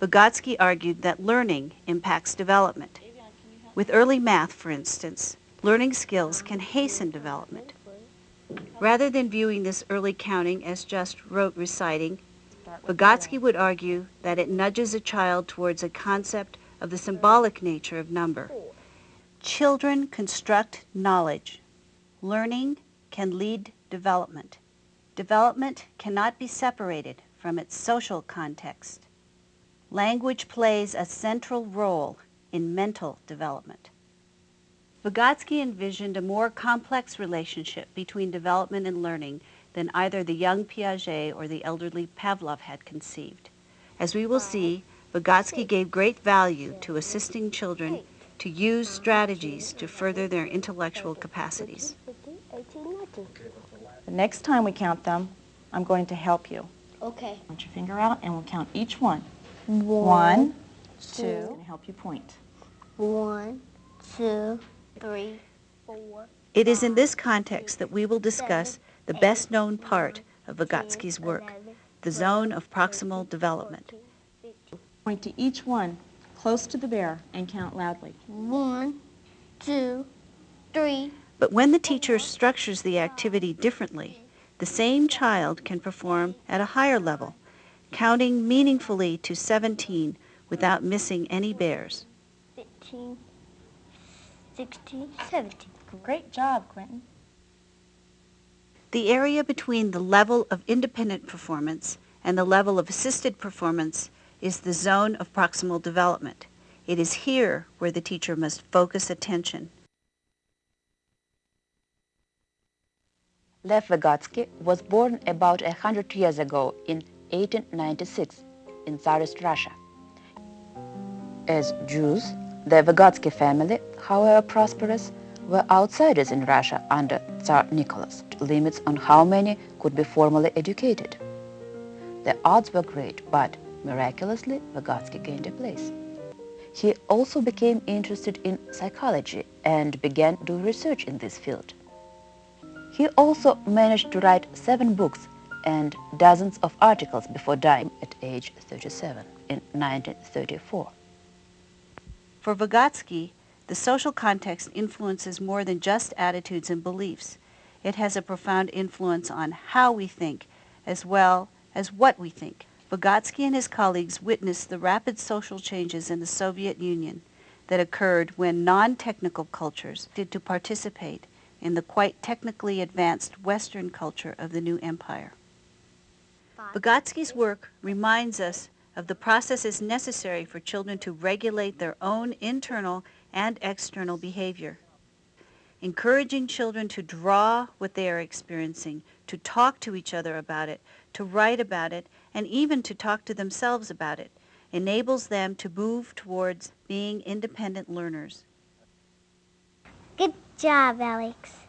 Vygotsky argued that learning impacts development. With early math, for instance, learning skills can hasten development. Rather than viewing this early counting as just rote reciting, Vygotsky would argue that it nudges a child towards a concept of the symbolic nature of number. Children construct knowledge. Learning can lead development. Development cannot be separated from its social context. Language plays a central role in mental development. Vygotsky envisioned a more complex relationship between development and learning than either the young Piaget or the elderly Pavlov had conceived. As we will see, Vygotsky gave great value to assisting children to use strategies to further their intellectual capacities. The next time we count them, I'm going to help you. Okay. Put your finger out and we'll count each one. One, One, two, two. and help you point. one, two, three, four. It is in this context that we will discuss the best known part of Vygotsky's work, the zone of proximal development. Point to each one close to the bear and count loudly. One, two, three. But when the teacher structures the activity differently, the same child can perform at a higher level, counting meaningfully to 17 without missing any bears. 15, 16, 17. Great job, Quentin. The area between the level of independent performance and the level of assisted performance is the zone of proximal development. It is here where the teacher must focus attention. Lev Vygotsky was born about a hundred years ago in 1896 in Tsarist Russia. As Jews, the Vygotsky family, however prosperous, were outsiders in Russia under Tsar Nicholas, limits on how many could be formally educated. The odds were great, but miraculously, Vygotsky gained a place. He also became interested in psychology and began doing research in this field. He also managed to write seven books and dozens of articles before dying at age 37 in 1934. For Vygotsky, the social context influences more than just attitudes and beliefs. It has a profound influence on how we think as well as what we think. Vygotsky and his colleagues witnessed the rapid social changes in the Soviet Union that occurred when non-technical cultures did to participate in the quite technically advanced Western culture of the new empire. Vygotsky's work reminds us of the processes necessary for children to regulate their own internal and external behavior. Encouraging children to draw what they are experiencing, to talk to each other about it, to write about it, and even to talk to themselves about it, enables them to move towards being independent learners. Good job, Alex.